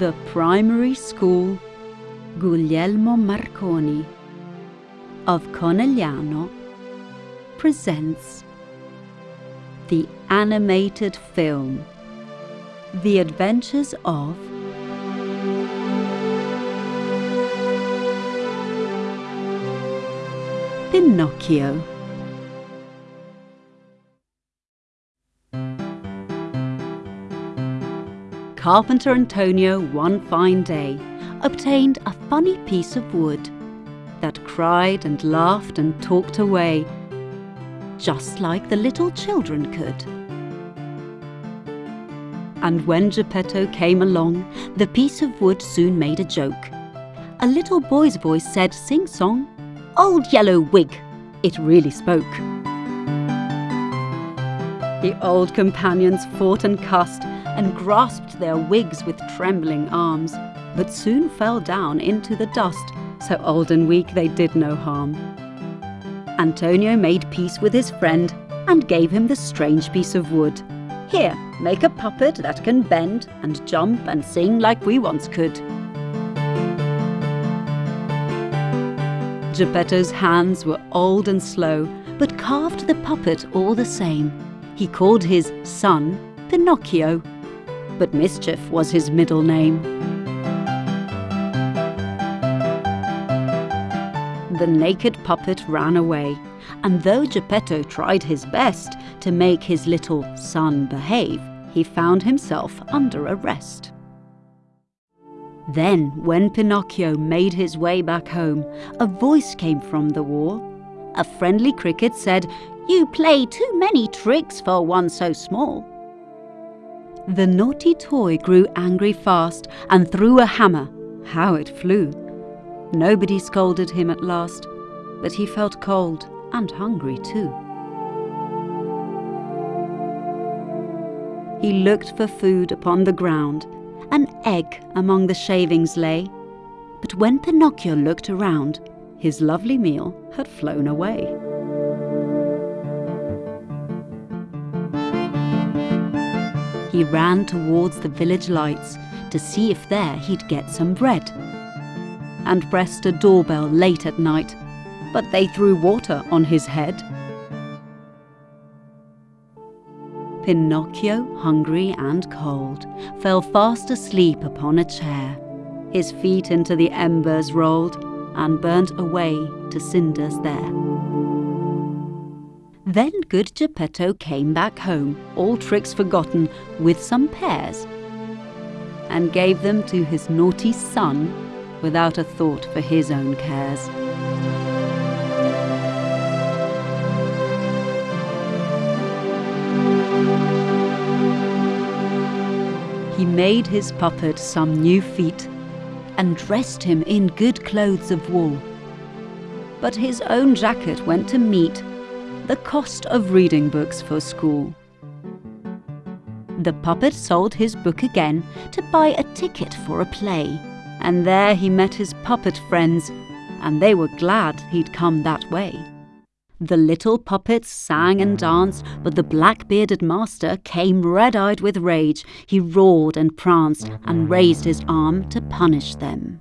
The primary school Guglielmo Marconi of Conegliano presents the animated film The Adventures of Pinocchio. Carpenter Antonio one fine day obtained a funny piece of wood that cried and laughed and talked away, just like the little children could. And when Geppetto came along, the piece of wood soon made a joke. A little boy's voice said, sing song, Old Yellow Wig! It really spoke. The old companions fought and cussed and grasped their wigs with trembling arms, but soon fell down into the dust, so old and weak they did no harm. Antonio made peace with his friend and gave him the strange piece of wood. Here, make a puppet that can bend and jump and sing like we once could. Geppetto's hands were old and slow, but carved the puppet all the same. He called his son Pinocchio, but Mischief was his middle name. The naked puppet ran away, and though Geppetto tried his best to make his little son behave, he found himself under arrest. Then, when Pinocchio made his way back home, a voice came from the wall. A friendly cricket said, You play too many tricks for one so small. The naughty toy grew angry fast and threw a hammer. How it flew! Nobody scolded him at last, but he felt cold and hungry too. He looked for food upon the ground an egg among the shavings lay. But when Pinocchio looked around, his lovely meal had flown away. He ran towards the village lights to see if there he'd get some bread. And pressed a doorbell late at night, but they threw water on his head. Pinocchio, hungry and cold, fell fast asleep upon a chair. His feet into the embers rolled and burnt away to cinders there. Then good Geppetto came back home, all tricks forgotten, with some pears, and gave them to his naughty son without a thought for his own cares. He made his puppet some new feet and dressed him in good clothes of wool. But his own jacket went to meet the cost of reading books for school. The puppet sold his book again to buy a ticket for a play, and there he met his puppet friends, and they were glad he'd come that way. The little puppets sang and danced, but the black bearded master came red eyed with rage. He roared and pranced and raised his arm to punish them.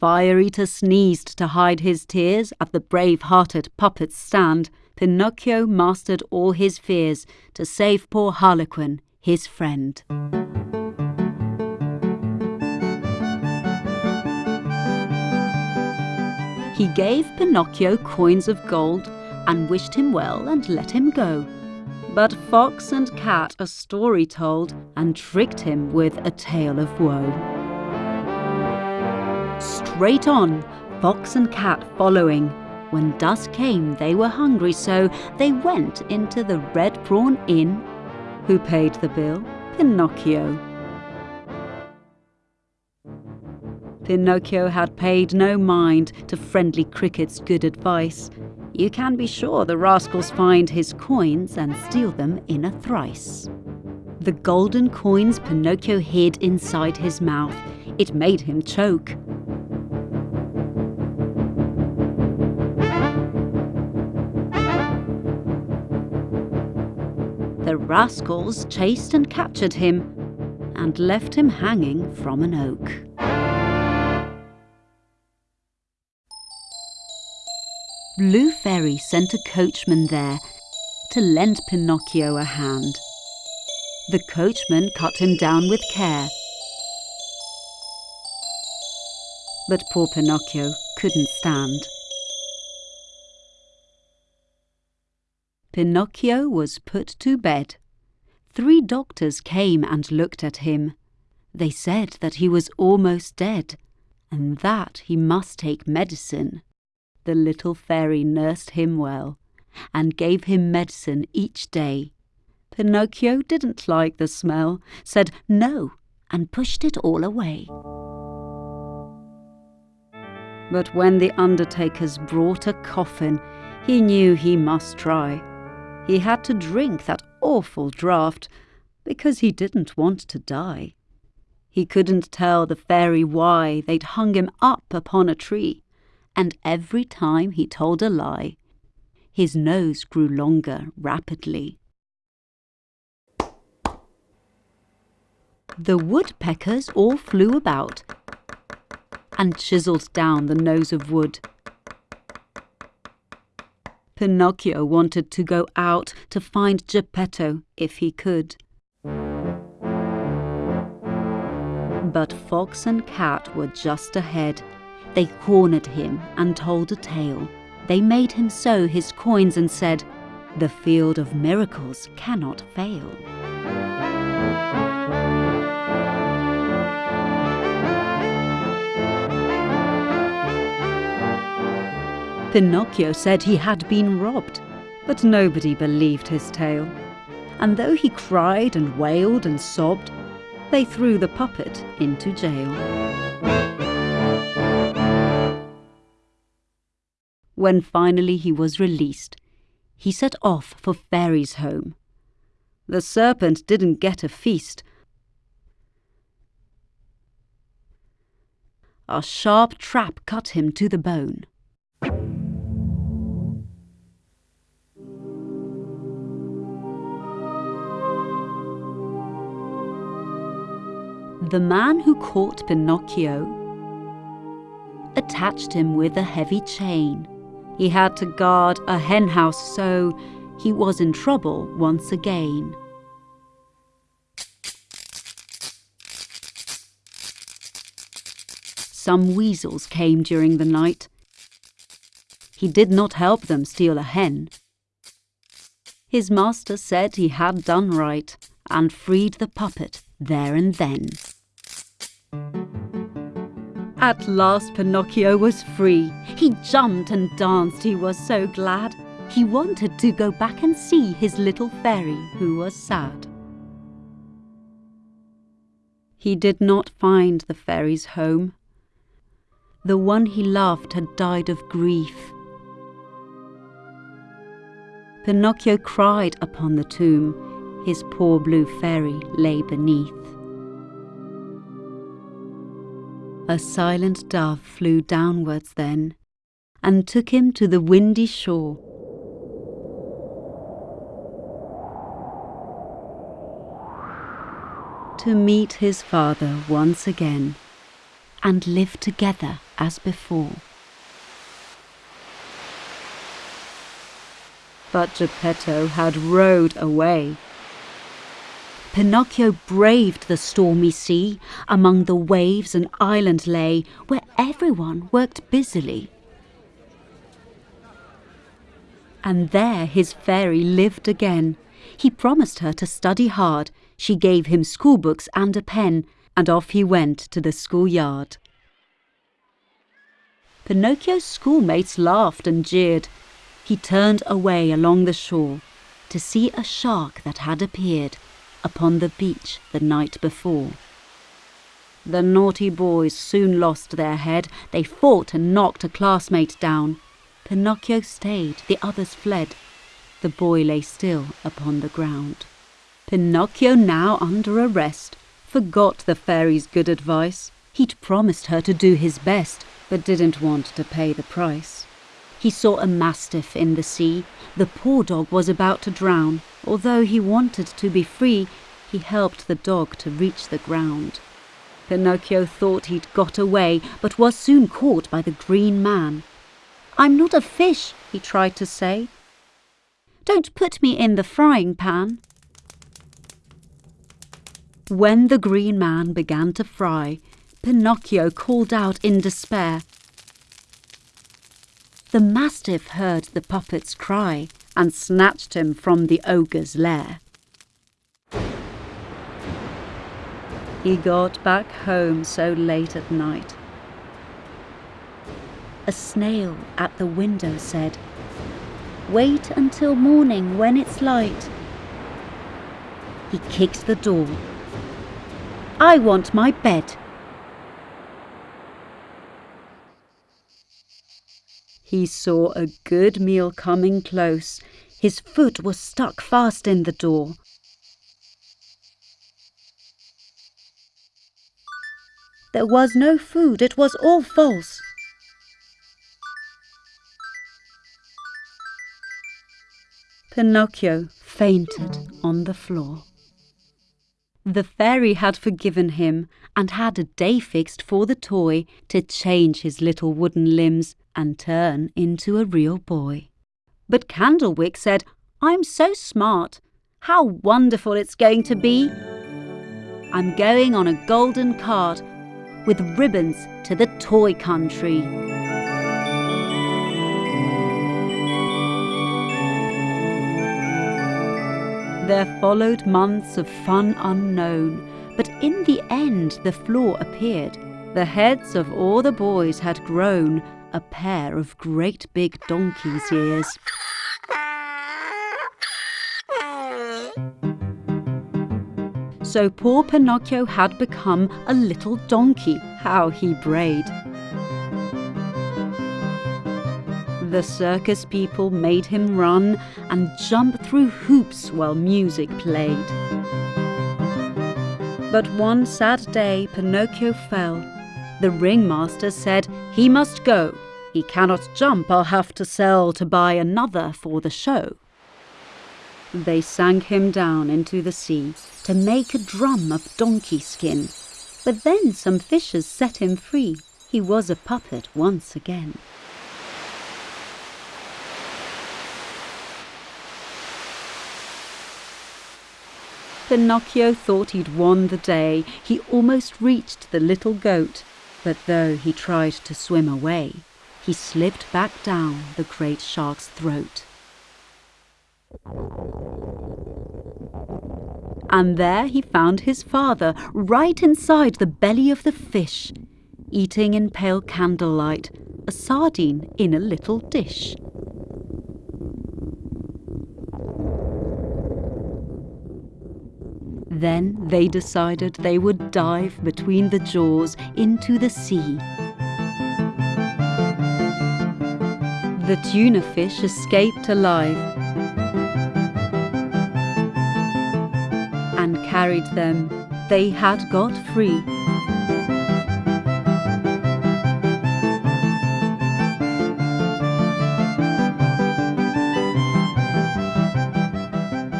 Fire Eater sneezed to hide his tears at the brave hearted puppet's stand. Pinocchio mastered all his fears to save poor Harlequin, his friend. He gave Pinocchio coins of gold and wished him well and let him go. But Fox and Cat a story told and tricked him with a tale of woe. Straight on, Fox and Cat following. When dusk came, they were hungry, so they went into the Red Prawn Inn. Who paid the bill? Pinocchio. Pinocchio had paid no mind to friendly Cricket's good advice. You can be sure the rascals find his coins and steal them in a thrice. The golden coins Pinocchio hid inside his mouth. It made him choke. The rascals chased and captured him, and left him hanging from an oak. Blue Fairy sent a coachman there to lend Pinocchio a hand. The coachman cut him down with care. But poor Pinocchio couldn't stand. Pinocchio was put to bed. Three doctors came and looked at him. They said that he was almost dead, and that he must take medicine. The little fairy nursed him well, and gave him medicine each day. Pinocchio didn't like the smell, said no, and pushed it all away. But when the undertakers brought a coffin, he knew he must try. He had to drink that awful draught because he didn't want to die. He couldn't tell the fairy why they'd hung him up upon a tree, and every time he told a lie, his nose grew longer rapidly. The woodpeckers all flew about and chiselled down the nose of wood Pinocchio wanted to go out to find Geppetto if he could. But Fox and Cat were just ahead. They cornered him and told a tale. They made him sow his coins and said, The field of miracles cannot fail. Pinocchio said he had been robbed, but nobody believed his tale. And though he cried and wailed and sobbed, they threw the puppet into jail. When finally he was released, he set off for Fairy's home. The serpent didn't get a feast. A sharp trap cut him to the bone. The man who caught Pinocchio attached him with a heavy chain. He had to guard a henhouse, so he was in trouble once again. Some weasels came during the night. He did not help them steal a hen. His master said he had done right and freed the puppet there and then. At last Pinocchio was free. He jumped and danced, he was so glad. He wanted to go back and see his little fairy who was sad. He did not find the fairy's home. The one he loved had died of grief. Pinocchio cried upon the tomb. His poor blue fairy lay beneath. A silent dove flew downwards then, and took him to the windy shore. To meet his father once again, and live together as before. But Geppetto had rowed away Pinocchio braved the stormy sea, among the waves an island lay, where everyone worked busily. And there his fairy lived again. He promised her to study hard, she gave him schoolbooks and a pen, and off he went to the schoolyard. Pinocchio's schoolmates laughed and jeered. He turned away along the shore to see a shark that had appeared upon the beach the night before. The naughty boys soon lost their head. They fought and knocked a classmate down. Pinocchio stayed, the others fled. The boy lay still upon the ground. Pinocchio, now under arrest, forgot the fairy's good advice. He'd promised her to do his best, but didn't want to pay the price. He saw a mastiff in the sea. The poor dog was about to drown. Although he wanted to be free, He helped the dog to reach the ground. Pinocchio thought he'd got away, but was soon caught by the green man. I'm not a fish, he tried to say. Don't put me in the frying pan. When the green man began to fry, Pinocchio called out in despair. The mastiff heard the puppet's cry and snatched him from the ogre's lair. He got back home so late at night. A snail at the window said, Wait until morning when it's light. He kicked the door. I want my bed. He saw a good meal coming close. His foot was stuck fast in the door. There was no food, it was all false. Pinocchio fainted on the floor. The fairy had forgiven him and had a day fixed for the toy to change his little wooden limbs and turn into a real boy. But Candlewick said, I'm so smart. How wonderful it's going to be! I'm going on a golden cart with ribbons to the toy country. There followed months of fun unknown, but in the end the floor appeared. The heads of all the boys had grown a pair of great big donkey's ears. So poor Pinocchio had become a little donkey. How he brayed. The circus people made him run and jump through hoops while music played. But one sad day Pinocchio fell. The ringmaster said he must go. He cannot jump, I'll have to sell to buy another for the show. They sank him down into the sea to make a drum of donkey skin. But then some fishers set him free. He was a puppet once again. Pinocchio thought he'd won the day. He almost reached the little goat. But though he tried to swim away, he slipped back down the great shark's throat. And there he found his father right inside the belly of the fish, eating in pale candlelight a sardine in a little dish. Then they decided they would dive between the jaws into the sea. The tuna fish escaped alive and carried them. They had got free.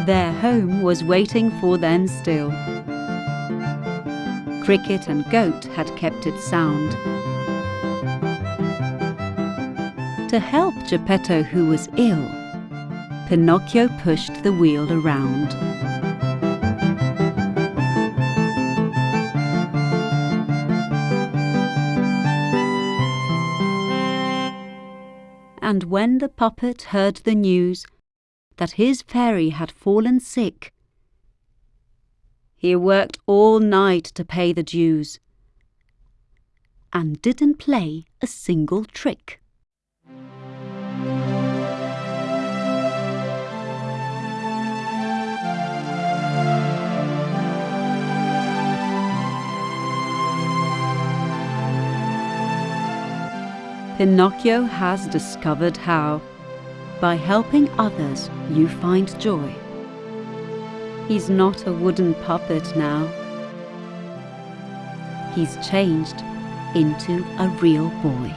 Their home was waiting for them still. Cricket and Goat had kept it sound. To help Geppetto, who was ill, Pinocchio pushed the wheel around. And when the puppet heard the news that his fairy had fallen sick, he worked all night to pay the dues and didn't play a single trick. Pinocchio has discovered how, by helping others, you find joy. He's not a wooden puppet now. He's changed into a real boy.